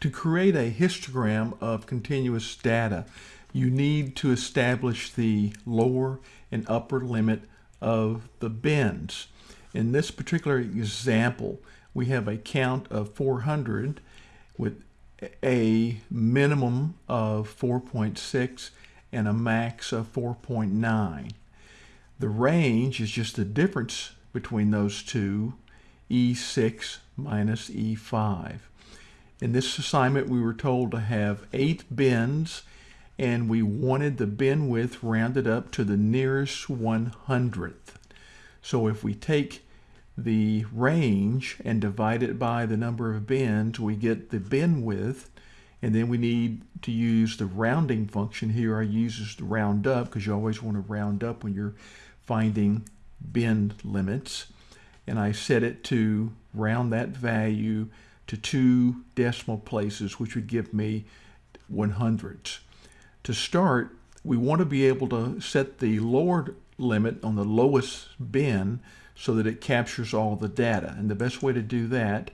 To create a histogram of continuous data, you need to establish the lower and upper limit of the bins. In this particular example, we have a count of 400 with a minimum of 4.6 and a max of 4.9. The range is just the difference between those two, E6 minus E5. In this assignment, we were told to have eight bins, and we wanted the bin width rounded up to the nearest 100th. So if we take the range and divide it by the number of bins, we get the bin width, and then we need to use the rounding function here. I use the round up because you always want to round up when you're finding bin limits. And I set it to round that value to two decimal places, which would give me 100s. To start, we want to be able to set the lower limit on the lowest bin so that it captures all the data. And the best way to do that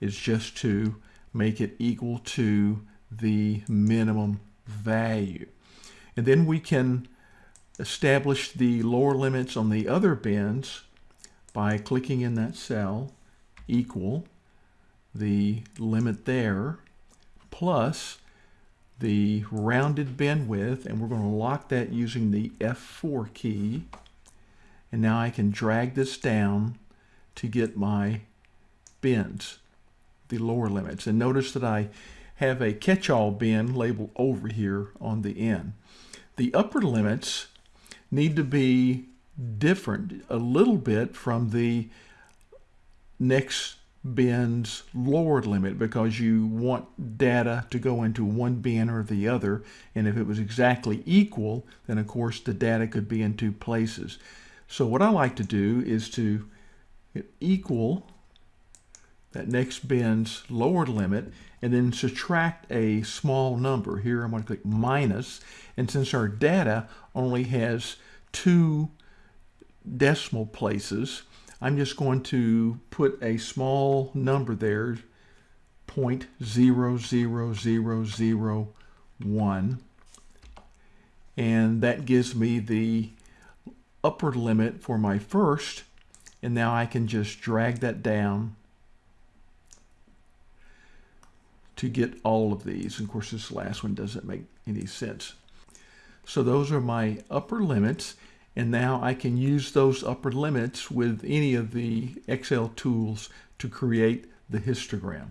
is just to make it equal to the minimum value. And then we can establish the lower limits on the other bins by clicking in that cell equal the limit there plus the rounded bin width and we're going to lock that using the F4 key. And now I can drag this down to get my bins the lower limits. And notice that I have a catch-all bin labeled over here on the end. The upper limits need to be different a little bit from the next bin's lower limit because you want data to go into one bin or the other and if it was exactly equal then of course the data could be in two places so what I like to do is to equal that next bin's lower limit and then subtract a small number. Here I'm going to click minus, and since our data only has two decimal places, I'm just going to put a small number there, 0.00001, and that gives me the upper limit for my first, and now I can just drag that down to get all of these. And of course, this last one doesn't make any sense. So those are my upper limits. And now I can use those upper limits with any of the Excel tools to create the histogram.